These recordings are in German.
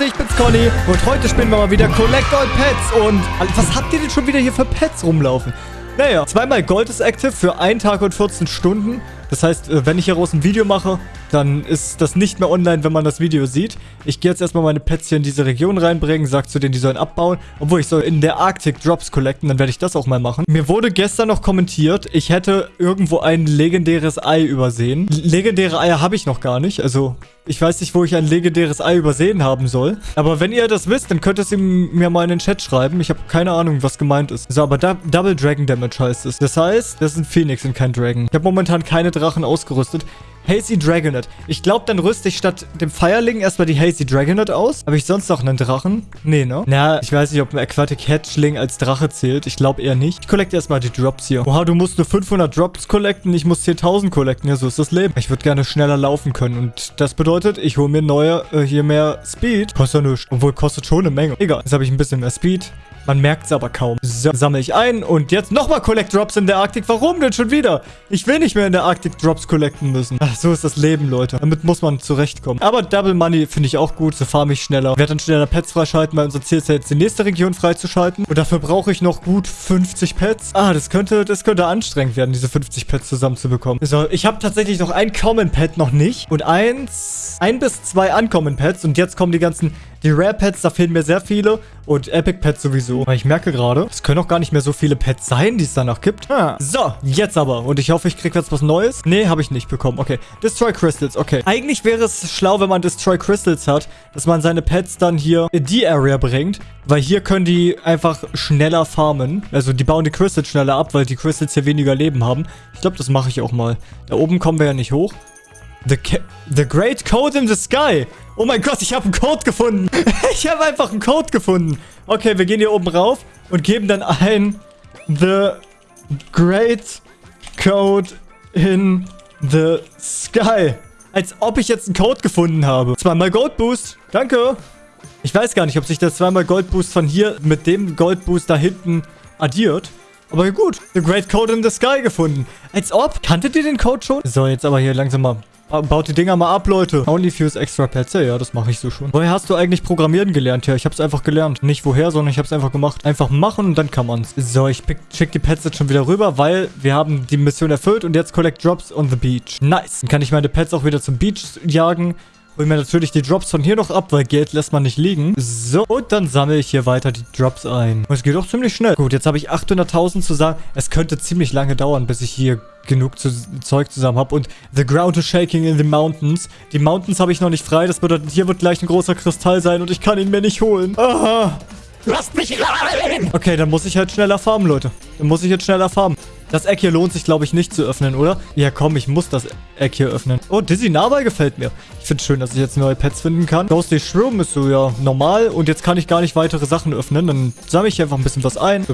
Leute, ich bin's Conny und heute spielen wir mal wieder Collect All Pets und was habt ihr denn schon wieder hier für Pets rumlaufen? Naja, zweimal Gold ist active für einen Tag und 14 Stunden. Das heißt, äh, wenn ich hieraus ein Video mache, dann ist das nicht mehr online, wenn man das Video sieht. Ich gehe jetzt erstmal meine Pets hier in diese Region reinbringen, sag zu denen, die sollen abbauen. Obwohl, ich soll in der Arctic Drops collecten, dann werde ich das auch mal machen. Mir wurde gestern noch kommentiert, ich hätte irgendwo ein legendäres Ei übersehen. Legendäre Eier habe ich noch gar nicht, also ich weiß nicht, wo ich ein legendäres Ei übersehen haben soll. Aber wenn ihr das wisst, dann könnt ihr es mir mal in den Chat schreiben. Ich habe keine Ahnung, was gemeint ist. So, aber da Double Dragon Damage heißt es. Das heißt, das ist ein Phoenix und kein Dragon. Ich habe momentan keine Drachen ausgerüstet. Hazy Dragonet. Ich glaube, dann rüste ich statt dem Feierling erstmal die Hazy Dragonet aus. Habe ich sonst noch einen Drachen? Nee, ne? Na, ich weiß nicht, ob ein Aquatic Hatchling als Drache zählt. Ich glaube eher nicht. Ich collecte erstmal die Drops hier. Oha, du musst nur 500 Drops collecten. Ich muss 10.000 collecten. Ja, so ist das Leben. Ich würde gerne schneller laufen können. Und das bedeutet, ich hole mir neue, äh, hier mehr Speed. Kostet ja nichts. Obwohl, kostet schon eine Menge. Egal. Jetzt habe ich ein bisschen mehr Speed. Man merkt es aber kaum. So, sammle ich ein und jetzt nochmal Collect Drops in der Arktik. Warum denn schon wieder? Ich will nicht mehr in der Arktik Drops collecten müssen. Ach, so ist das Leben, Leute. Damit muss man zurechtkommen. Aber Double Money finde ich auch gut. So farm ich schneller. Werde dann schneller Pets freischalten, weil unser Ziel ist ja jetzt die nächste Region freizuschalten. Und dafür brauche ich noch gut 50 Pets. Ah, das könnte, das könnte anstrengend werden, diese 50 Pets zusammenzubekommen. So, ich habe tatsächlich noch ein Common Pet noch nicht. Und eins, ein bis zwei Uncommon Pets. Und jetzt kommen die ganzen die Rare Pets, da fehlen mir sehr viele. Und Epic Pets sowieso. Aber ich merke gerade, es können auch gar nicht mehr so viele Pets sein, die es danach gibt. Ah. So, jetzt aber. Und ich hoffe, ich kriege jetzt was Neues. Nee, habe ich nicht bekommen. Okay. Destroy Crystals. Okay. Eigentlich wäre es schlau, wenn man Destroy Crystals hat, dass man seine Pets dann hier in die Area bringt. Weil hier können die einfach schneller farmen. Also die bauen die Crystals schneller ab, weil die Crystals hier weniger Leben haben. Ich glaube, das mache ich auch mal. Da oben kommen wir ja nicht hoch. The, the Great Code in the Sky. Oh mein Gott, ich habe einen Code gefunden. ich habe einfach einen Code gefunden. Okay, wir gehen hier oben rauf und geben dann ein The Great Code in the Sky. Als ob ich jetzt einen Code gefunden habe. Zweimal Gold Boost. Danke. Ich weiß gar nicht, ob sich der zweimal Gold Boost von hier mit dem Gold Boost da hinten addiert. Aber gut, The Great Code in the Sky gefunden. Als ob. Kanntet ihr den Code schon? So, jetzt aber hier langsam mal Baut die Dinger mal ab, Leute. Only fuse extra pets. Ja, das mache ich so schon. Woher hast du eigentlich Programmieren gelernt? Ja, ich habe es einfach gelernt. Nicht woher, sondern ich habe es einfach gemacht. Einfach machen und dann kann man's. So, ich check die Pets jetzt schon wieder rüber, weil wir haben die Mission erfüllt und jetzt collect drops on the beach. Nice. Dann kann ich meine Pets auch wieder zum Beach jagen. Hol mir natürlich die Drops von hier noch ab, weil Geld lässt man nicht liegen. So, und dann sammle ich hier weiter die Drops ein. Und es geht auch ziemlich schnell. Gut, jetzt habe ich 800.000 zusammen. Es könnte ziemlich lange dauern, bis ich hier genug zu Zeug zusammen habe. Und the ground is shaking in the mountains. Die Mountains habe ich noch nicht frei. Das bedeutet, hier wird gleich ein großer Kristall sein und ich kann ihn mir nicht holen. Aha. Lasst mich rein! Okay, dann muss ich halt schneller farmen, Leute. Dann muss ich jetzt schneller farmen. Das Eck hier lohnt sich, glaube ich, nicht zu öffnen, oder? Ja, komm, ich muss das Eck hier öffnen. Oh, Dizzy Narbei gefällt mir. Ich finde es schön, dass ich jetzt neue Pets finden kann. Ghostly Shroom ist so, ja, normal. Und jetzt kann ich gar nicht weitere Sachen öffnen. Dann sammle ich einfach ein bisschen was ein.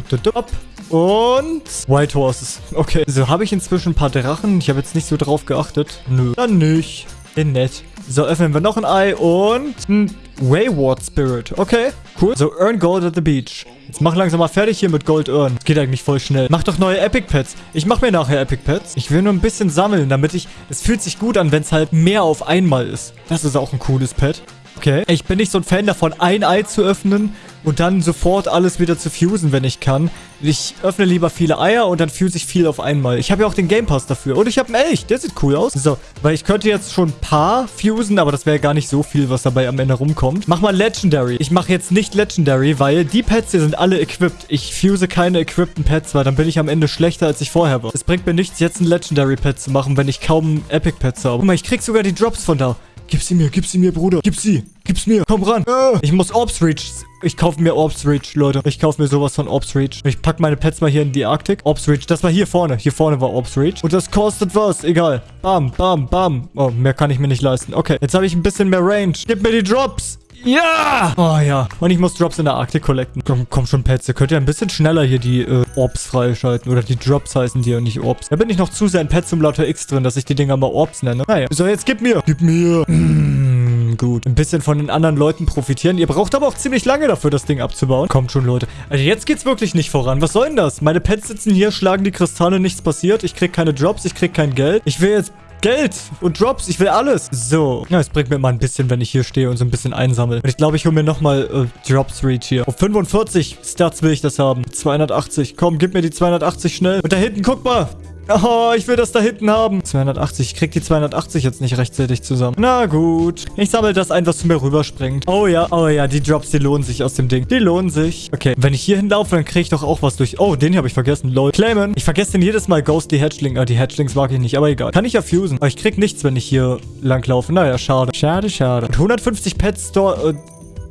Und White Horses. Okay. So, habe ich inzwischen ein paar Drachen. Ich habe jetzt nicht so drauf geachtet. Nö. Dann nicht. Den nett. So, öffnen wir noch ein Ei und ein Wayward Spirit. Okay, cool. So, earn Gold at the Beach. Jetzt mach langsam mal fertig hier mit Gold earn. Geht eigentlich voll schnell. Mach doch neue Epic Pets. Ich mach mir nachher Epic Pets. Ich will nur ein bisschen sammeln, damit ich... Es fühlt sich gut an, wenn es halt mehr auf einmal ist. Das ist auch ein cooles Pet. Okay. Ich bin nicht so ein Fan davon, ein Ei zu öffnen und dann sofort alles wieder zu fusen, wenn ich kann. Ich öffne lieber viele Eier und dann fuse ich viel auf einmal. Ich habe ja auch den Game Pass dafür. Und ich habe einen Elch. Der sieht cool aus. So, weil ich könnte jetzt schon ein paar fusen, aber das wäre gar nicht so viel, was dabei am Ende rumkommt. Mach mal Legendary. Ich mache jetzt nicht Legendary, weil die Pets hier sind alle equipped. Ich fuse keine equippten Pets, weil dann bin ich am Ende schlechter, als ich vorher war. Es bringt mir nichts, jetzt ein Legendary Pet zu machen, wenn ich kaum Epic Pets habe. Guck mal, ich krieg sogar die Drops von da. Gib sie mir, gib sie mir, Bruder. Gib sie. Gib's mir. Komm ran. Ah. Ich muss Orbs Reach. Ich kaufe mir Orbs Reach, Leute. Ich kaufe mir sowas von Orbs Reach. Ich pack meine Pets mal hier in die Arktik. Orbs Reach. Das war hier vorne. Hier vorne war Orbs Reach. Und das kostet was. Egal. Bam, bam, bam. Oh, mehr kann ich mir nicht leisten. Okay, jetzt habe ich ein bisschen mehr Range. Gib mir die Drops. Ja! Oh ja. Und ich muss Drops in der Arktik collecten. Komm, komm schon, Pets. Ihr könnt ja ein bisschen schneller hier die äh, Orbs freischalten. Oder die Drops heißen die und nicht Orbs. Da bin ich noch zu sehr in Pet Simulator X drin, dass ich die Dinger mal Orbs nenne. Naja. So, jetzt gib mir. Gib mir. Mmh, gut. Ein bisschen von den anderen Leuten profitieren. Ihr braucht aber auch ziemlich lange dafür, das Ding abzubauen. Kommt schon, Leute. Also jetzt geht's wirklich nicht voran. Was soll denn das? Meine Pets sitzen hier, schlagen die Kristalle, nichts passiert. Ich krieg keine Drops, ich krieg kein Geld. Ich will jetzt Geld und Drops. Ich will alles. So. Ja, es bringt mir mal ein bisschen, wenn ich hier stehe und so ein bisschen einsammle. Und ich glaube, ich hole mir nochmal äh, Drops Reach hier. Auf 45 Stats will ich das haben. 280. Komm, gib mir die 280 schnell. Und da hinten, guck mal. Oh, ich will das da hinten haben. 280. Ich krieg die 280 jetzt nicht rechtzeitig zusammen. Na gut. Ich sammle das ein, was zu mir rüberspringt. Oh ja, oh ja, die Drops, die lohnen sich aus dem Ding. Die lohnen sich. Okay, wenn ich hier hinlaufe, dann kriege ich doch auch was durch. Oh, den hier habe ich vergessen. Lol. Claimen. Ich vergesse den jedes Mal. Ghost die Hatchling. Ah, die Hatchlings mag ich nicht, aber egal. Kann ich ja fusen. Aber ich krieg nichts, wenn ich hier langlaufe. Naja, schade. Schade, schade. Und 150 Pet Store... Äh,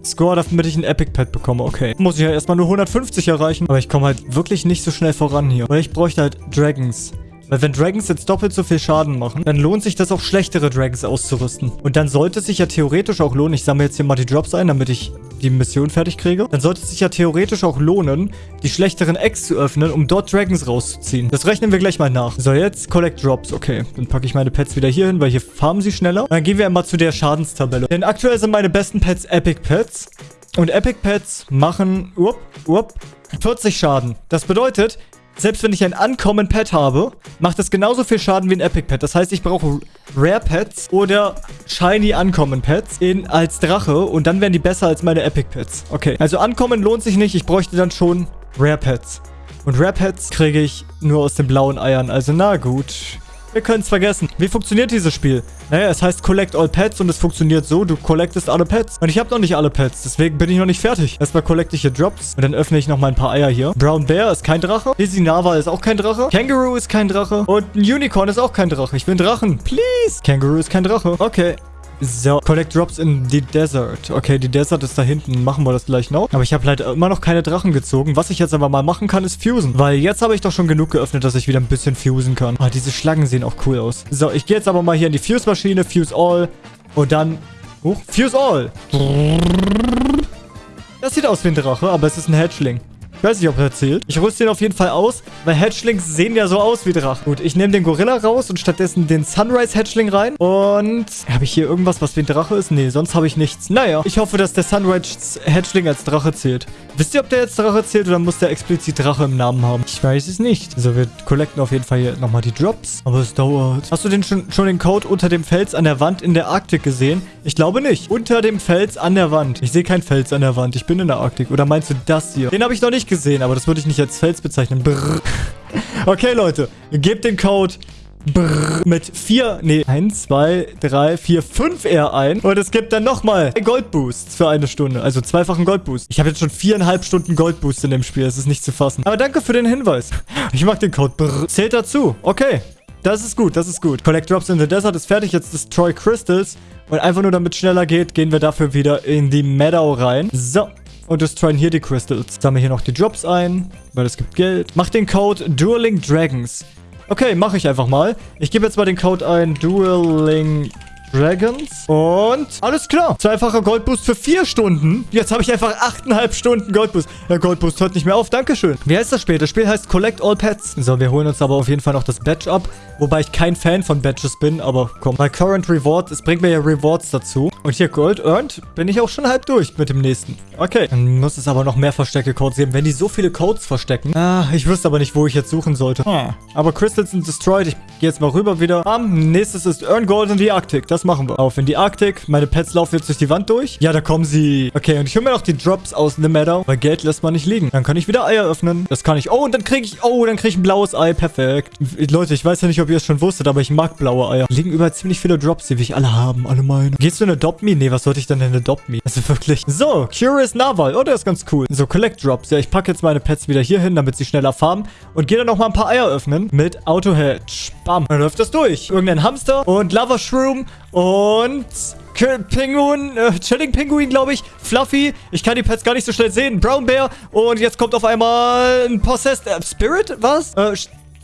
Score, damit ich ein Epic Pet bekomme. Okay. Muss ich ja erstmal nur 150 erreichen. Aber ich komme halt wirklich nicht so schnell voran hier. Weil ich bräuchte halt Dragons. Weil wenn Dragons jetzt doppelt so viel Schaden machen, dann lohnt sich das auch schlechtere Dragons auszurüsten. Und dann sollte es sich ja theoretisch auch lohnen, ich sammle jetzt hier mal die Drops ein, damit ich die Mission fertig kriege, dann sollte es sich ja theoretisch auch lohnen, die schlechteren Eggs zu öffnen, um dort Dragons rauszuziehen. Das rechnen wir gleich mal nach. So, jetzt Collect Drops. Okay, dann packe ich meine Pets wieder hier hin, weil hier farmen sie schneller. Und dann gehen wir einmal zu der Schadenstabelle. Denn aktuell sind meine besten Pets Epic Pets. Und Epic Pets machen, up, up, 40 Schaden. Das bedeutet, selbst wenn ich ein Uncommon Pet habe, macht das genauso viel Schaden wie ein Epic Pet. Das heißt, ich brauche Rare Pets oder Shiny Uncommon Pets als Drache und dann wären die besser als meine Epic Pets. Okay, also Uncommon lohnt sich nicht. Ich bräuchte dann schon Rare Pets. Und Rare Pets kriege ich nur aus den blauen Eiern. Also na gut. Wir können es vergessen. Wie funktioniert dieses Spiel? Naja, es heißt Collect All Pets und es funktioniert so, du collectest alle Pets. Und ich habe noch nicht alle Pets, deswegen bin ich noch nicht fertig. Erstmal collecte ich hier Drops und dann öffne ich noch mal ein paar Eier hier. Brown Bear ist kein Drache. Dizzy Nava ist auch kein Drache. Kangaroo ist kein Drache. Und ein Unicorn ist auch kein Drache. Ich will einen Drachen. Please. Kangaroo ist kein Drache. Okay. So, Collect Drops in the Desert. Okay, die Desert ist da hinten. Machen wir das gleich noch. Aber ich habe leider immer noch keine Drachen gezogen. Was ich jetzt aber mal machen kann, ist fusen. Weil jetzt habe ich doch schon genug geöffnet, dass ich wieder ein bisschen fusen kann. Ah, diese Schlangen sehen auch cool aus. So, ich gehe jetzt aber mal hier in die Fuse-Maschine. Fuse All. Und dann... Huch, Fuse All. Das sieht aus wie ein Drache, aber es ist ein Hatchling. Weiß nicht, ob er zählt. Ich rüste ihn auf jeden Fall aus, weil Hatchlings sehen ja so aus wie Drachen. Gut, ich nehme den Gorilla raus und stattdessen den Sunrise-Hatchling rein. Und habe ich hier irgendwas, was wie ein Drache ist? Nee, sonst habe ich nichts. Naja, ich hoffe, dass der Sunrise-Hatchling als Drache zählt. Wisst ihr, ob der jetzt Drache zählt oder muss der explizit Drache im Namen haben? Ich weiß es nicht. So, wir collecten auf jeden Fall hier nochmal die Drops. Aber es dauert. Hast du denn schon, schon den Code unter dem Fels an der Wand in der Arktik gesehen? Ich glaube nicht. Unter dem Fels an der Wand. Ich sehe kein Fels an der Wand. Ich bin in der Arktik. Oder meinst du das hier? Den habe ich noch nicht gesehen, aber das würde ich nicht als Fels bezeichnen. Brrr. Okay, Leute. Gebt den Code Brrr, mit 4, nee, 1, 2, 3, 4, 5 R ein. Und es gibt dann nochmal Goldboosts für eine Stunde. Also zweifachen Goldboost. Ich habe jetzt schon viereinhalb Stunden Goldboost in dem Spiel. Das ist nicht zu fassen. Aber danke für den Hinweis. Ich mag den Code. Brrr. Zählt dazu. Okay. Das ist gut, das ist gut. Collect Drops in the Desert ist fertig. Jetzt Destroy Crystals. Und einfach nur damit es schneller geht, gehen wir dafür wieder in die Meadow rein. So. Und destroyen hier die Crystals. Sammeln hier noch die Drops ein, weil es gibt Geld. Mach den Code Dueling Dragons. Okay, mache ich einfach mal. Ich gebe jetzt mal den Code ein. Dueling Dragons. Und alles klar. Zweifacher Goldboost für vier Stunden. Jetzt habe ich einfach achteinhalb Stunden Goldboost. Der Goldboost hört nicht mehr auf. Dankeschön. Wie heißt das Spiel? Das Spiel heißt Collect All Pets. So, wir holen uns aber auf jeden Fall noch das Badge ab. Wobei ich kein Fan von Badges bin, aber komm. Bei Current Reward, es bringt mir ja Rewards dazu. Und hier Gold earned, bin ich auch schon halb durch mit dem nächsten. Okay. Dann muss es aber noch mehr Verstecke-Codes geben. Wenn die so viele Codes verstecken. Ah, ich wüsste aber nicht, wo ich jetzt suchen sollte. Hm. Aber Crystals sind destroyed. Ich gehe jetzt mal rüber wieder. Um, nächstes ist Earn Gold in die Arktik. Das machen wir. Auf in die Arktik. Meine Pets laufen jetzt durch die Wand durch. Ja, da kommen sie. Okay, und ich hole mir noch die Drops aus The Meadow. Weil Geld lässt man nicht liegen. Dann kann ich wieder Eier öffnen. Das kann ich. Oh, und dann kriege ich... Oh, dann kriege ich ein blaues Ei. Perfekt. Leute, ich weiß ja nicht, ob ihr es schon wusstet, aber ich mag blaue Eier. Liegen überall ziemlich viele Drops, die will ich alle haben. Alle meine. Gehst du in Adopt Me? Nee, was sollte ich denn in Adopt Me? Also wirklich. So, Curious Naval. Oh, der ist ganz cool. So, Collect Drops. Ja, ich packe jetzt meine Pets wieder hier hin, damit sie schneller farmen. Und gehe dann noch mal ein paar Eier öffnen mit Auto Hedge. Bam. Dann läuft das durch. Irgendein Hamster und Lava Shroom und... Pinguin, äh, Chilling Pinguin, glaube ich. Fluffy. Ich kann die Pets gar nicht so schnell sehen. Brown Bear. Und jetzt kommt auf einmal ein Possessed äh, Spirit. Was? Äh,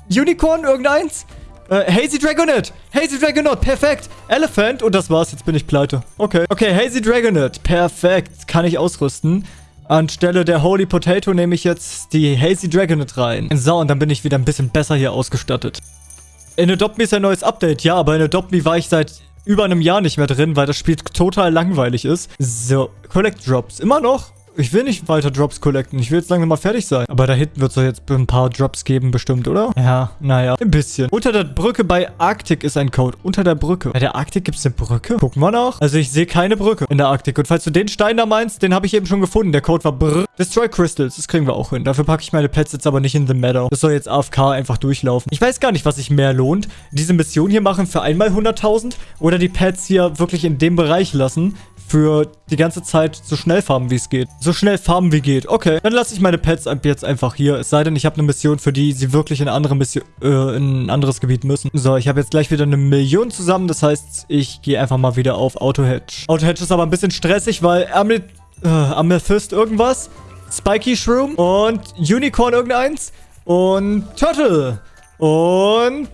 Unicorn, irgendeins? Äh, Hazy Dragonet. Hazy Dragonet. Perfekt. Elephant. Und das war's. Jetzt bin ich pleite. Okay. Okay, Hazy Dragonet. Perfekt. Kann ich ausrüsten. Anstelle der Holy Potato nehme ich jetzt die Hazy Dragonet rein. So, und dann bin ich wieder ein bisschen besser hier ausgestattet. In Adopt Me ist ein neues Update. Ja, aber in Adopt Me war ich seit über einem Jahr nicht mehr drin, weil das Spiel total langweilig ist. So, Collect Drops. Immer noch? Ich will nicht weiter Drops collecten. Ich will jetzt langsam mal fertig sein. Aber da hinten wird es doch jetzt ein paar Drops geben, bestimmt, oder? Ja, naja. Ein bisschen. Unter der Brücke bei Arktik ist ein Code. Unter der Brücke. Bei der Arktik gibt es eine Brücke? Gucken wir nach. Also ich sehe keine Brücke in der Arktik. Und falls du den Stein da meinst, den habe ich eben schon gefunden. Der Code war Brr. Destroy Crystals. Das kriegen wir auch hin. Dafür packe ich meine Pets jetzt aber nicht in The Meadow. Das soll jetzt AFK einfach durchlaufen. Ich weiß gar nicht, was sich mehr lohnt. Diese Mission hier machen für einmal 100.000 oder die Pets hier wirklich in dem Bereich lassen für die ganze Zeit so schnell farmen, wie es geht. So schnell farmen, wie geht. Okay, dann lasse ich meine Pets jetzt einfach hier. Es sei denn, ich habe eine Mission, für die sie wirklich in, andere Mission, äh, in ein anderes Gebiet müssen. So, ich habe jetzt gleich wieder eine Million zusammen. Das heißt, ich gehe einfach mal wieder auf Auto-Hedge. Auto-Hedge ist aber ein bisschen stressig, weil Amethyst, äh, Amethyst irgendwas, Spiky Shroom und Unicorn irgendeins und Turtle und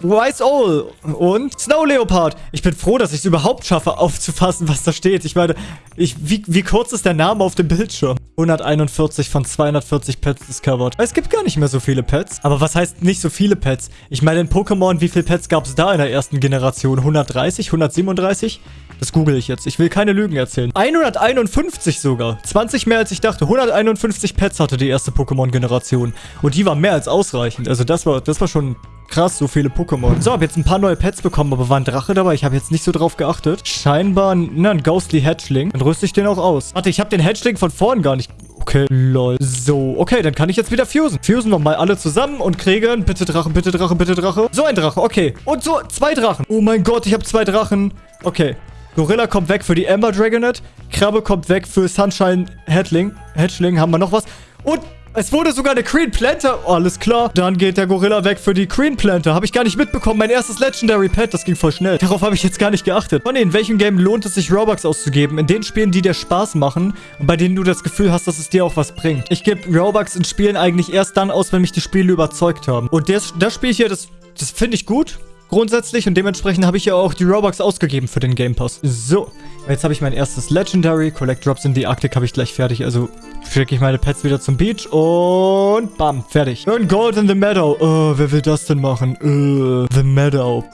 Wise Owl und Snow Leopard. Ich bin froh, dass ich es überhaupt schaffe, aufzufassen, was da steht. Ich meine, ich, wie, wie kurz ist der Name auf dem Bildschirm? 141 von 240 Pets discovered. Es gibt gar nicht mehr so viele Pets. Aber was heißt nicht so viele Pets? Ich meine, in Pokémon, wie viele Pets gab es da in der ersten Generation? 130? 137? Das google ich jetzt. Ich will keine Lügen erzählen. 151 sogar. 20 mehr als ich dachte. 151 Pets hatte die erste Pokémon-Generation. Und die war mehr als ausreichend. Also das war, das war schon Krass, so viele Pokémon. So, habe jetzt ein paar neue Pets bekommen, aber war ein Drache dabei? Ich habe jetzt nicht so drauf geachtet. Scheinbar na, ein Ghostly Hatchling. Dann rüste ich den auch aus. Warte, ich habe den Hatchling von vorn gar nicht... Okay, lol. So, okay, dann kann ich jetzt wieder fusen. Fusen wir mal alle zusammen und kriegen... Bitte Drache, bitte Drache, bitte Drache. So ein Drache, okay. Und so, zwei Drachen. Oh mein Gott, ich habe zwei Drachen. Okay. Gorilla kommt weg für die Ember Dragonet. Krabbe kommt weg für Sunshine Hatchling. Hatchling, haben wir noch was? Und es wurde sogar eine Green Planter. Alles klar. Dann geht der Gorilla weg für die Green Planter. Habe ich gar nicht mitbekommen. Mein erstes Legendary Pet. Das ging voll schnell. Darauf habe ich jetzt gar nicht geachtet. Von in welchem Game lohnt es sich, Robux auszugeben? In den Spielen, die dir Spaß machen und bei denen du das Gefühl hast, dass es dir auch was bringt. Ich gebe Robux in Spielen eigentlich erst dann aus, wenn mich die Spiele überzeugt haben. Und das, das Spiel hier, das, das finde ich gut grundsätzlich und dementsprechend habe ich ja auch die Robux ausgegeben für den Game Pass. So, jetzt habe ich mein erstes Legendary. Collect Drops in die Arktik habe ich gleich fertig. Also schicke ich meine Pets wieder zum Beach und bam, fertig. Und Gold in the Meadow. Oh, wer will das denn machen? Uh, the Meadow.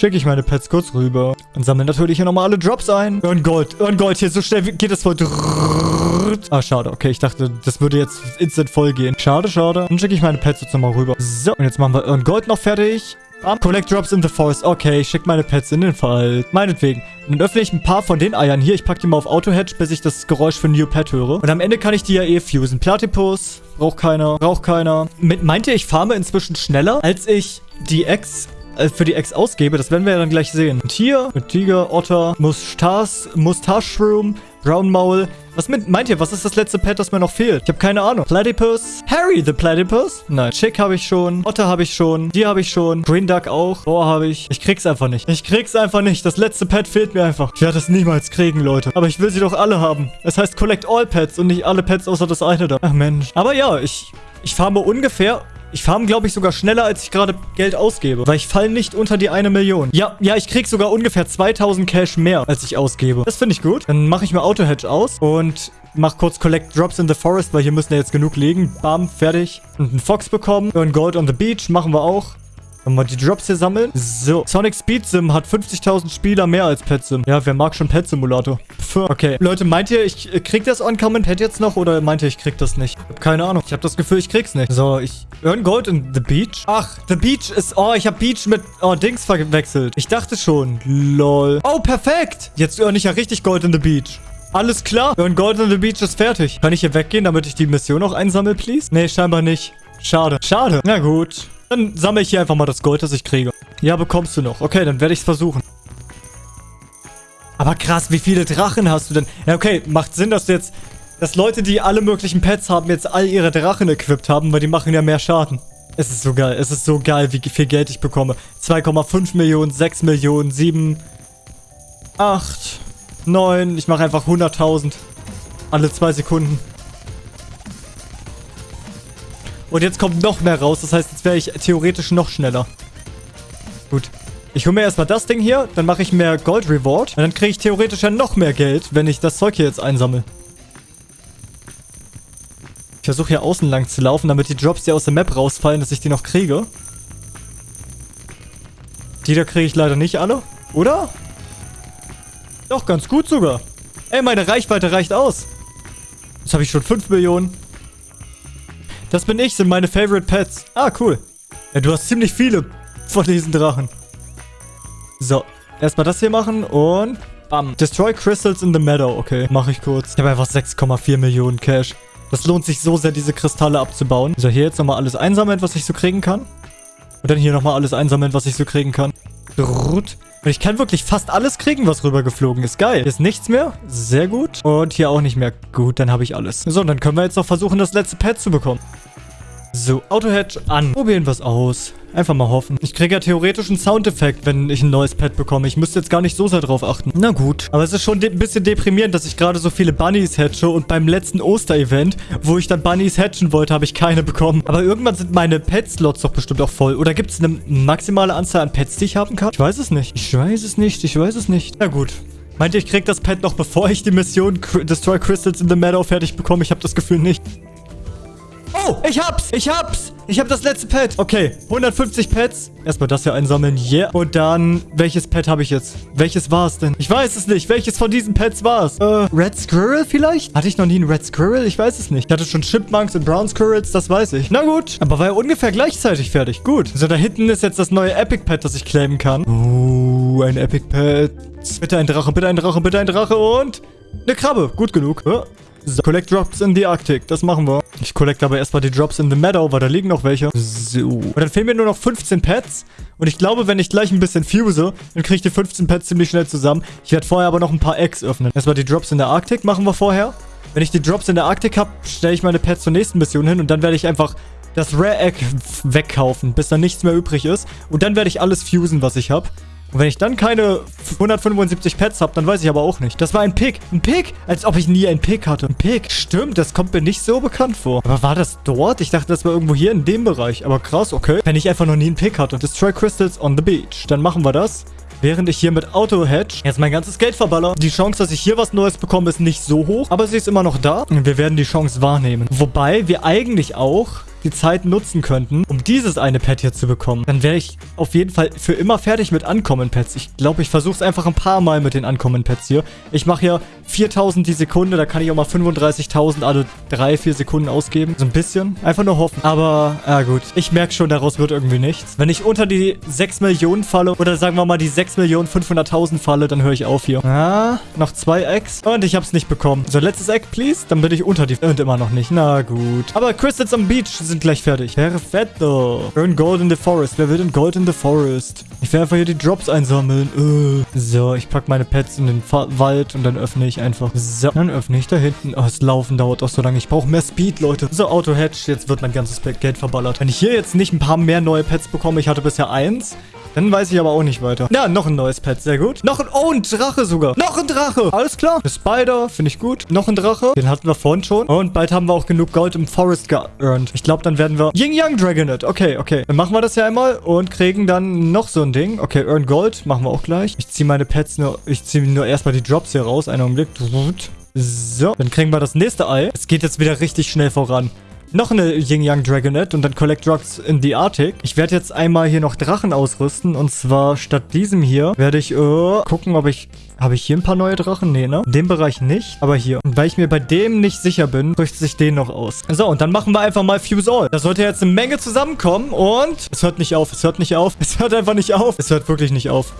Schicke ich meine Pets kurz rüber und sammle natürlich hier nochmal alle Drops ein. Und Gold. Und Gold. Hier, so schnell geht es voll. Ah, schade. Okay, ich dachte, das würde jetzt instant voll gehen. Schade, schade. Dann schicke ich meine Pets jetzt nochmal rüber. So, und jetzt machen wir Earn Gold noch fertig. Um, collect drops in the forest. Okay, ich schicke meine Pets in den Wald. Meinetwegen. Dann öffne ich ein paar von den Eiern hier. Ich packe die mal auf Auto-Hedge, bis ich das Geräusch für New Pet höre. Und am Ende kann ich die ja eh fusen. Platypus. Braucht keiner. Braucht keiner. Mit, meint ihr, ich farme inzwischen schneller, als ich die Eggs äh, für die Eggs ausgebe. Das werden wir ja dann gleich sehen. Und hier, mit Tiger, Otter, Mustache, Mustache-Shroom, Brown Maul. Was mit, meint ihr, was ist das letzte Pet, das mir noch fehlt? Ich habe keine Ahnung. Platypus? Harry the Platypus? Nein. Chick habe ich schon. Otter habe ich schon. Die habe ich schon. Green Duck auch. Boar habe ich. Ich krieg's einfach nicht. Ich krieg's einfach nicht. Das letzte Pet fehlt mir einfach. Ich werde es niemals kriegen, Leute. Aber ich will sie doch alle haben. Es heißt Collect All Pets und nicht alle Pets außer das eine da. Ach Mensch. Aber ja, ich, ich farme ungefähr ich farm, glaube ich, sogar schneller, als ich gerade Geld ausgebe. Weil ich falle nicht unter die eine Million. Ja, ja, ich kriege sogar ungefähr 2000 Cash mehr, als ich ausgebe. Das finde ich gut. Dann mache ich mir Auto-Hedge aus und mache kurz Collect Drops in the Forest, weil hier müssen ja jetzt genug liegen. Bam, fertig. Und einen Fox bekommen. Und Gold on the Beach machen wir auch. Wollen wir die Drops hier sammeln? So. Sonic Speed Sim hat 50.000 Spieler mehr als Pet Sim. Ja, wer mag schon Pet Simulator? Pff, okay. Leute, meint ihr, ich krieg das Uncommon Pet jetzt noch oder meint ihr, ich krieg das nicht? Ich hab keine Ahnung. Ich habe das Gefühl, ich krieg's nicht. So, ich... Earn Gold in The Beach? Ach, The Beach ist... Oh, ich habe Beach mit... Oh, Dings verwechselt. Ich dachte schon. Lol. Oh, perfekt. Jetzt earn ich ja richtig Gold in The Beach. Alles klar. Earn Gold in the Beach ist fertig. Kann ich hier weggehen, damit ich die Mission noch einsammle, please? Nee, scheinbar nicht. Schade. Schade. Na gut. Dann sammle ich hier einfach mal das Gold, das ich kriege. Ja, bekommst du noch. Okay, dann werde ich es versuchen. Aber krass, wie viele Drachen hast du denn? Ja, okay, macht Sinn, dass du jetzt... Dass Leute, die alle möglichen Pets haben, jetzt all ihre Drachen equipped haben, weil die machen ja mehr Schaden. Es ist so geil. Es ist so geil, wie viel Geld ich bekomme. 2,5 Millionen, 6 Millionen, 7, 8, 9. Ich mache einfach 100.000. Alle zwei Sekunden. Und jetzt kommt noch mehr raus. Das heißt, jetzt wäre ich theoretisch noch schneller. Gut. Ich hole mir erstmal das Ding hier. Dann mache ich mehr Gold Reward. Und dann kriege ich theoretisch ja noch mehr Geld, wenn ich das Zeug hier jetzt einsammle. Ich versuche hier außen lang zu laufen, damit die Drops, die aus der Map rausfallen, dass ich die noch kriege. Die da kriege ich leider nicht alle. Oder? Doch, ganz gut sogar. Ey, meine Reichweite reicht aus. Jetzt habe ich schon 5 Millionen. Das bin ich, sind meine Favorite Pets. Ah, cool. Ja, du hast ziemlich viele von diesen Drachen. So, erstmal das hier machen und bam. Destroy Crystals in the Meadow. Okay, mache ich kurz. Ich habe einfach 6,4 Millionen Cash. Das lohnt sich so sehr, diese Kristalle abzubauen. So, hier jetzt nochmal alles einsammeln, was ich so kriegen kann. Und dann hier nochmal alles einsammeln, was ich so kriegen kann. Und ich kann wirklich fast alles kriegen, was rübergeflogen ist. Geil. Hier ist nichts mehr. Sehr gut. Und hier auch nicht mehr. Gut, dann habe ich alles. So, dann können wir jetzt noch versuchen, das letzte Pad zu bekommen. So, Auto-Hedge an. Probieren wir es aus. Einfach mal hoffen. Ich kriege ja theoretisch einen Soundeffekt, wenn ich ein neues Pad bekomme. Ich müsste jetzt gar nicht so sehr drauf achten. Na gut. Aber es ist schon ein bisschen deprimierend, dass ich gerade so viele Bunnies hatche und beim letzten Oster-Event, wo ich dann Bunnies hatchen wollte, habe ich keine bekommen. Aber irgendwann sind meine Pet-Slots doch bestimmt auch voll. Oder gibt es eine maximale Anzahl an Pets, die ich haben kann? Ich weiß es nicht. Ich weiß es nicht. Ich weiß es nicht. Na gut. Meint ihr, ich krieg das Pad noch bevor ich die Mission Destroy Crystals in the Meadow fertig bekomme? Ich habe das Gefühl nicht. Oh, ich hab's. Ich hab's. Ich hab das letzte Pad. Okay, 150 Pads. Erstmal das hier einsammeln. Yeah. Und dann, welches Pad habe ich jetzt? Welches war es denn? Ich weiß es nicht. Welches von diesen Pads war es? Äh, Red Squirrel vielleicht? Hatte ich noch nie einen Red Squirrel? Ich weiß es nicht. Ich hatte schon Chipmunks und Brown Squirrels, das weiß ich. Na gut. Aber war ja ungefähr gleichzeitig fertig. Gut. So, da hinten ist jetzt das neue Epic Pad, das ich claimen kann. Oh, ein Epic Pad. Bitte ein Drache, bitte ein Drache, bitte ein Drache und... Eine Krabbe. Gut genug. Oh. So, collect Drops in the Arctic. Das machen wir. Ich collect aber erstmal die Drops in the Meadow, weil da liegen noch welche. So. Und dann fehlen mir nur noch 15 Pets. Und ich glaube, wenn ich gleich ein bisschen fuse, dann kriege ich die 15 Pets ziemlich schnell zusammen. Ich werde vorher aber noch ein paar Eggs öffnen. Erstmal die Drops in der Arctic machen wir vorher. Wenn ich die Drops in der Arctic habe, stelle ich meine Pets zur nächsten Mission hin und dann werde ich einfach das Rare Egg wegkaufen, bis da nichts mehr übrig ist. Und dann werde ich alles fusen, was ich habe. Und wenn ich dann keine 175 Pets habe, dann weiß ich aber auch nicht. Das war ein Pick. Ein Pick? Als ob ich nie einen Pick hatte. Ein Pick. Stimmt, das kommt mir nicht so bekannt vor. Aber war das dort? Ich dachte, das war irgendwo hier in dem Bereich. Aber krass, okay. Wenn ich einfach noch nie einen Pick hatte. Destroy Crystals on the Beach. Dann machen wir das. Während ich hier mit Auto-Hedge jetzt mein ganzes Geld verballer. Die Chance, dass ich hier was Neues bekomme, ist nicht so hoch. Aber sie ist immer noch da. Und wir werden die Chance wahrnehmen. Wobei wir eigentlich auch die Zeit nutzen könnten, um dieses eine Pad hier zu bekommen, dann wäre ich auf jeden Fall für immer fertig mit Ankommen-Pads. Ich glaube, ich versuche es einfach ein paar Mal mit den Ankommen-Pads hier. Ich mache hier 4000 die Sekunde, da kann ich auch mal 35.000 alle 3, 4 Sekunden ausgeben. So ein bisschen. Einfach nur hoffen. Aber, ja gut. Ich merke schon, daraus wird irgendwie nichts. Wenn ich unter die 6 Millionen falle, oder sagen wir mal die 6 Millionen 500.000 falle, dann höre ich auf hier. Ah, noch zwei Eggs. Und ich habe es nicht bekommen. So, letztes Egg, please. Dann bin ich unter die... Und immer noch nicht. Na gut. Aber Crystals am Beach sind sind gleich fertig. Perfetto. Earn Gold in the Forest. Wer will denn Gold in the Forest? Ich werde einfach hier die Drops einsammeln. Uh. So, ich packe meine Pets in den Fa Wald und dann öffne ich einfach. So, dann öffne ich da hinten. Oh, das Laufen dauert auch so lange. Ich brauche mehr Speed, Leute. So, Auto-Hedge. Jetzt wird mein ganzes Geld verballert. Wenn ich hier jetzt nicht ein paar mehr neue Pets bekomme, ich hatte bisher eins, dann weiß ich aber auch nicht weiter. Ja, noch ein neues Pet. Sehr gut. Noch ein... Oh, ein Drache sogar. Noch ein Drache. Alles klar. Eine Spider. Finde ich gut. Noch ein Drache. Den hatten wir vorhin schon. Und bald haben wir auch genug Gold im Forest geearnt. Ich glaube, dann werden wir... Ying Yang Dragonet. Okay, okay. Dann machen wir das ja einmal und kriegen dann noch so ein Ding. Okay, Earn Gold. Machen wir auch gleich. Ich ziehe meine Pets nur... Ich ziehe nur erstmal die Drops hier raus. Einen Augenblick. So, dann kriegen wir das nächste Ei. Es geht jetzt wieder richtig schnell voran noch eine Yin Yang Dragonet und dann Collect Drugs in the Arctic. Ich werde jetzt einmal hier noch Drachen ausrüsten und zwar statt diesem hier werde ich äh, gucken, ob ich... Habe ich hier ein paar neue Drachen? Nee, ne? In dem Bereich nicht, aber hier. Und weil ich mir bei dem nicht sicher bin, rüstet sich den noch aus. So, und dann machen wir einfach mal Fuse All. Da sollte jetzt eine Menge zusammenkommen und... Es hört nicht auf, es hört nicht auf. Es hört einfach nicht auf. Es hört wirklich nicht auf.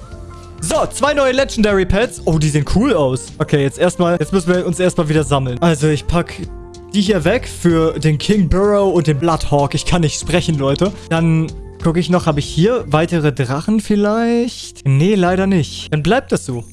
So, zwei neue Legendary Pets. Oh, die sehen cool aus. Okay, jetzt erstmal, jetzt müssen wir uns erstmal wieder sammeln. Also, ich packe die hier weg für den King Burrow und den Bloodhawk. Ich kann nicht sprechen, Leute. Dann gucke ich noch, habe ich hier weitere Drachen vielleicht? Nee, leider nicht. Dann bleibt das so.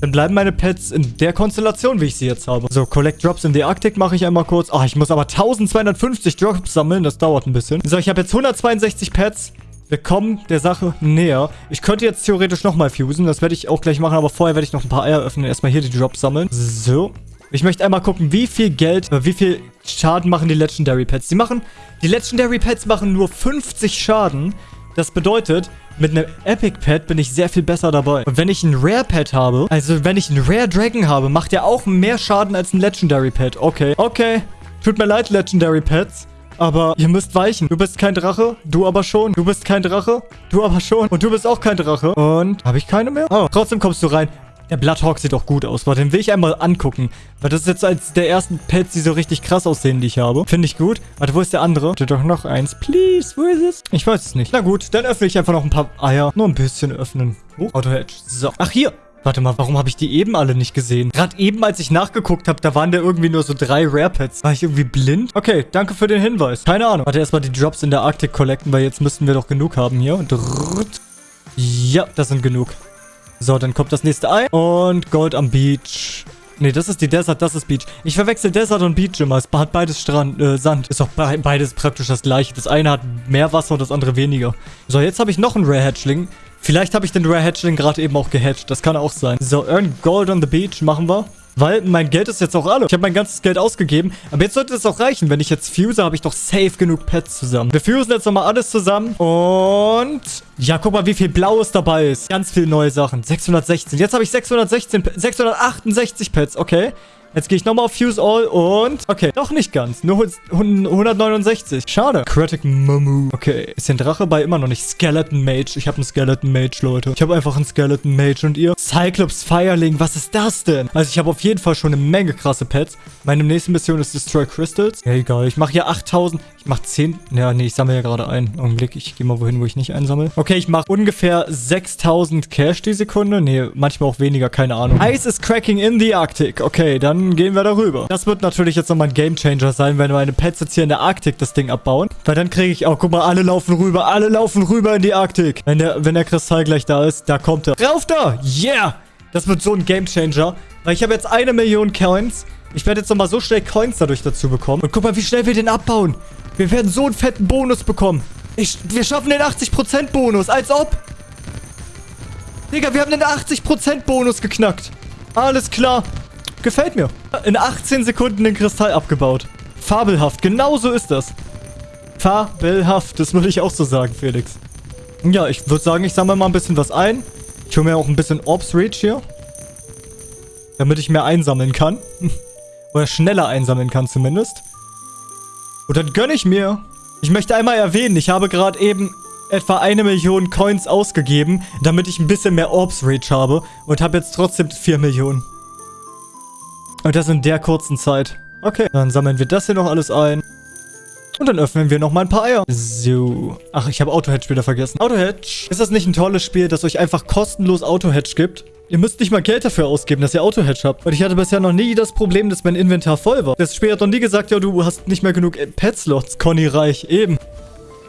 Dann bleiben meine Pets in der Konstellation, wie ich sie jetzt habe. So, Collect Drops in the Arctic mache ich einmal kurz. Ah, ich muss aber 1250 Drops sammeln. Das dauert ein bisschen. So, ich habe jetzt 162 Pets. Wir kommen der Sache näher. Ich könnte jetzt theoretisch nochmal fusen. Das werde ich auch gleich machen, aber vorher werde ich noch ein paar Eier öffnen. Erstmal hier die Drops sammeln. So. Ich möchte einmal gucken, wie viel Geld, äh, wie viel Schaden machen die Legendary Pets. Die machen, die Legendary Pets machen nur 50 Schaden. Das bedeutet, mit einem Epic Pet bin ich sehr viel besser dabei. Und wenn ich ein Rare Pet habe, also wenn ich einen Rare Dragon habe, macht er auch mehr Schaden als ein Legendary Pet. Okay, okay. Tut mir leid, Legendary Pets. Aber ihr müsst weichen. Du bist kein Drache, du aber schon. Du bist kein Drache, du aber schon. Und du bist auch kein Drache. Und habe ich keine mehr? Oh, trotzdem kommst du rein. Der Bloodhawk sieht auch gut aus. Warte, den will ich einmal angucken. Weil das ist jetzt als der ersten Pets, die so richtig krass aussehen, die ich habe. Finde ich gut. Warte, wo ist der andere? Bitte doch noch eins. Please, wo ist es? Ich weiß es nicht. Na gut, dann öffne ich einfach noch ein paar Eier. Nur ein bisschen öffnen. Oh, Auto-Hedge. So. Ach, hier. Warte mal, warum habe ich die eben alle nicht gesehen? Gerade eben, als ich nachgeguckt habe, da waren da irgendwie nur so drei Rare Pets. War ich irgendwie blind? Okay, danke für den Hinweis. Keine Ahnung. Warte, erstmal die Drops in der Arktik collecten, weil jetzt müssten wir doch genug haben hier. Drrrt. Ja, das sind genug. So, dann kommt das nächste Ei. Und Gold am Beach. Nee, das ist die Desert, das ist Beach. Ich verwechsel Desert und Beach immer. Es hat beides Strand, äh, Sand. Ist auch be beides praktisch das gleiche. Das eine hat mehr Wasser und das andere weniger. So, jetzt habe ich noch einen Rare Hatchling. Vielleicht habe ich den Rare Hatchling gerade eben auch gehatcht. Das kann auch sein. So, Earn Gold on the Beach machen wir. Weil mein Geld ist jetzt auch alle. Ich habe mein ganzes Geld ausgegeben. Aber jetzt sollte es auch reichen. Wenn ich jetzt fuse, habe ich doch safe genug Pets zusammen. Wir fusen jetzt nochmal alles zusammen. Und... Ja, guck mal, wie viel Blaues dabei ist. Ganz viele neue Sachen. 616. Jetzt habe ich 616... 668 Pets. Okay. Jetzt gehe ich nochmal auf Fuse All und... Okay, doch nicht ganz. Nur 169. Schade. Critic Mamu. Okay, ist den Drache bei immer noch nicht. Skeleton Mage. Ich habe einen Skeleton Mage, Leute. Ich habe einfach einen Skeleton Mage. Und ihr? Cyclops Fireling. Was ist das denn? Also ich habe auf jeden Fall schon eine Menge krasse Pets. Meine nächste Mission ist Destroy Crystals. Ja, egal. Ich mache hier 8000. Ich mache 10... Ja, nee, ich sammle ja gerade ein. Augenblick. Ich gehe mal wohin, wo ich nicht einsammle. Okay, ich mache ungefähr 6000 Cash die Sekunde. Nee, manchmal auch weniger. Keine Ahnung. Ice is cracking in the Arctic. Okay, dann gehen wir darüber. Das wird natürlich jetzt nochmal ein Gamechanger sein, wenn meine Pets jetzt hier in der Arktik das Ding abbauen. Weil dann kriege ich auch, guck mal, alle laufen rüber, alle laufen rüber in die Arktik. Wenn der, wenn der Kristall gleich da ist, da kommt er. Rauf da! Yeah! Das wird so ein Gamechanger. Weil ich habe jetzt eine Million Coins. Ich werde jetzt nochmal so schnell Coins dadurch dazu bekommen. Und guck mal, wie schnell wir den abbauen. Wir werden so einen fetten Bonus bekommen. Ich, wir schaffen den 80% Bonus, als ob. Digga, wir haben den 80% Bonus geknackt. Alles klar. Gefällt mir. In 18 Sekunden den Kristall abgebaut. Fabelhaft. Genau so ist das. Fabelhaft. Das würde ich auch so sagen, Felix. Ja, ich würde sagen, ich sammle mal ein bisschen was ein. Ich hole mir auch ein bisschen Orbs Reach hier. Damit ich mehr einsammeln kann. Oder schneller einsammeln kann zumindest. Und dann gönne ich mir. Ich möchte einmal erwähnen, ich habe gerade eben etwa eine Million Coins ausgegeben, damit ich ein bisschen mehr Orbs Reach habe. Und habe jetzt trotzdem 4 Millionen. Und das in der kurzen Zeit. Okay, dann sammeln wir das hier noch alles ein. Und dann öffnen wir noch mal ein paar Eier. So. Ach, ich habe Auto-Hedge wieder vergessen. Auto-Hedge. Ist das nicht ein tolles Spiel, das euch einfach kostenlos Auto-Hedge gibt? Ihr müsst nicht mal Geld dafür ausgeben, dass ihr Auto-Hedge habt. Und ich hatte bisher noch nie das Problem, dass mein Inventar voll war. Das Spiel hat noch nie gesagt, ja, du hast nicht mehr genug Pet-Slots. Conny Reich, eben.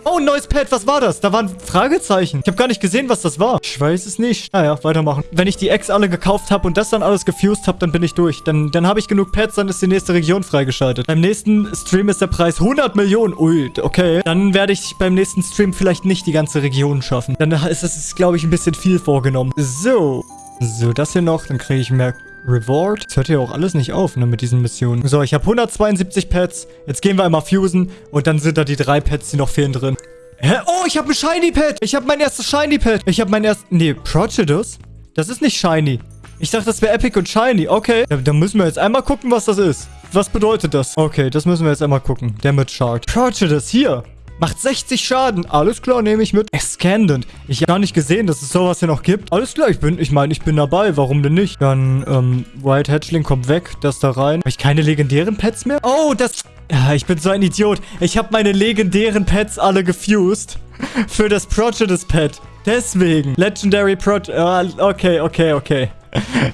Oh, ein neues Pad. Was war das? Da waren Fragezeichen. Ich habe gar nicht gesehen, was das war. Ich weiß es nicht. Naja, weitermachen. Wenn ich die Eggs alle gekauft habe und das dann alles gefused habe, dann bin ich durch. Dann, dann habe ich genug Pads, dann ist die nächste Region freigeschaltet. Beim nächsten Stream ist der Preis 100 Millionen. Ui, okay. Dann werde ich beim nächsten Stream vielleicht nicht die ganze Region schaffen. Dann ist es, glaube ich, ein bisschen viel vorgenommen. So. So, das hier noch. Dann kriege ich mehr Reward. Das hört ja auch alles nicht auf, ne, mit diesen Missionen. So, ich habe 172 Pets. Jetzt gehen wir einmal fusen. Und dann sind da die drei Pets, die noch fehlen drin. Hä? Oh, ich habe ein Shiny Pet. Ich habe mein erstes Shiny Pet. Ich habe mein erstes... Nee, Procidus? Das ist nicht Shiny. Ich dachte, das wäre Epic und Shiny. Okay. Dann müssen wir jetzt einmal gucken, was das ist. Was bedeutet das? Okay, das müssen wir jetzt einmal gucken. Damage Shard. Procidus, hier. Macht 60 Schaden. Alles klar, nehme ich mit. Excandent. Ich habe gar nicht gesehen, dass es sowas hier noch gibt. Alles klar, ich bin, ich meine, ich bin dabei. Warum denn nicht? Dann, ähm, White Hatchling kommt weg. Das da rein. Habe ich keine legendären Pets mehr? Oh, das... Ja, ich bin so ein Idiot. Ich habe meine legendären Pets alle gefused. Für das Procidus Pet. Deswegen. Legendary Pro... Uh, okay, okay, okay.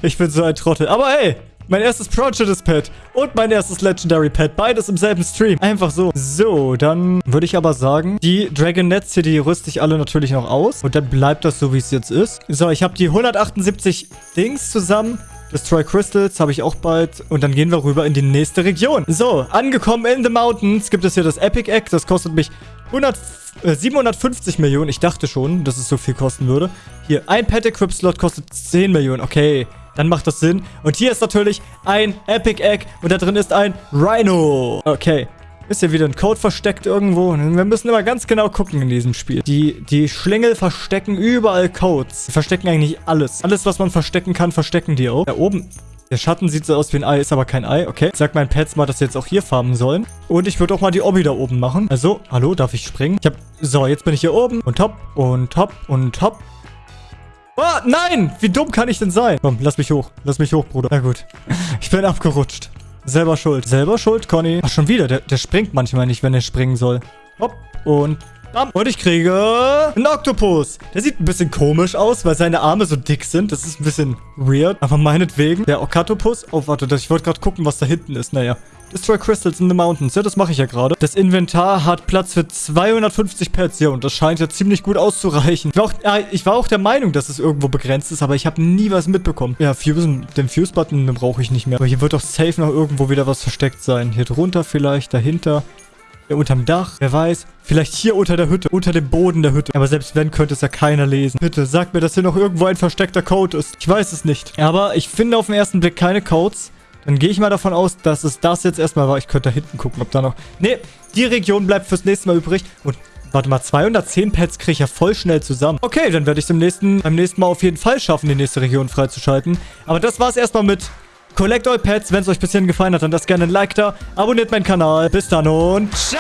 Ich bin so ein Trottel. Aber hey, mein erstes Prejudice Pet und mein erstes Legendary Pet. Beides im selben Stream. Einfach so. So, dann würde ich aber sagen, die Dragonets hier, die rüste ich alle natürlich noch aus. Und dann bleibt das so, wie es jetzt ist. So, ich habe die 178 Dings zusammen. Destroy Crystals habe ich auch bald. Und dann gehen wir rüber in die nächste Region. So, angekommen in the Mountains gibt es hier das Epic Egg. Das kostet mich 100, äh, 750 Millionen. Ich dachte schon, dass es so viel kosten würde. Hier, ein Pet Equip Slot kostet 10 Millionen. Okay, dann macht das Sinn. Und hier ist natürlich ein Epic Egg und da drin ist ein Rhino. Okay. Ist hier wieder ein Code versteckt irgendwo? Wir müssen immer ganz genau gucken in diesem Spiel. Die, die Schlingel verstecken überall Codes. Die verstecken eigentlich alles. Alles, was man verstecken kann, verstecken die auch. Da oben der Schatten sieht so aus wie ein Ei, ist aber kein Ei. Okay. Sag meinen Pets mal, dass sie jetzt auch hier farmen sollen. Und ich würde auch mal die Obby da oben machen. Also, hallo, darf ich springen? Ich hab... So, jetzt bin ich hier oben. Und top, und top, und top. Oh, nein! Wie dumm kann ich denn sein? Komm, lass mich hoch. Lass mich hoch, Bruder. Na gut. Ich bin abgerutscht. Selber schuld. Selber schuld, Conny. Ach, schon wieder. Der, der springt manchmal nicht, wenn er springen soll. Hopp. Und bam. Und ich kriege einen Oktopus. Der sieht ein bisschen komisch aus, weil seine Arme so dick sind. Das ist ein bisschen weird. Aber meinetwegen. Der Okatopus. Oh, warte. Ich wollte gerade gucken, was da hinten ist. Naja. Destroy Crystals in the Mountains. Ja, das mache ich ja gerade. Das Inventar hat Platz für 250 Pets. Ja, und das scheint ja ziemlich gut auszureichen. Ich war auch, äh, ich war auch der Meinung, dass es irgendwo begrenzt ist, aber ich habe nie was mitbekommen. Ja, Fusen, den Fuse-Button brauche ich nicht mehr. Aber hier wird doch safe noch irgendwo wieder was versteckt sein. Hier drunter vielleicht, dahinter. Ja, unterm Dach. Wer weiß. Vielleicht hier unter der Hütte. Unter dem Boden der Hütte. Aber selbst wenn, könnte es ja keiner lesen. Bitte, sag mir, dass hier noch irgendwo ein versteckter Code ist. Ich weiß es nicht. Aber ich finde auf den ersten Blick keine Codes. Dann gehe ich mal davon aus, dass es das jetzt erstmal war. Ich könnte da hinten gucken, ob da noch... Nee, die Region bleibt fürs nächste Mal übrig. Und warte mal, 210 Pets kriege ich ja voll schnell zusammen. Okay, dann werde ich es nächsten, beim nächsten Mal auf jeden Fall schaffen, die nächste Region freizuschalten. Aber das war es erstmal mit Collect All Pets. Wenn es euch bis hierhin gefallen hat, dann lasst gerne ein Like da. Abonniert meinen Kanal. Bis dann und ciao!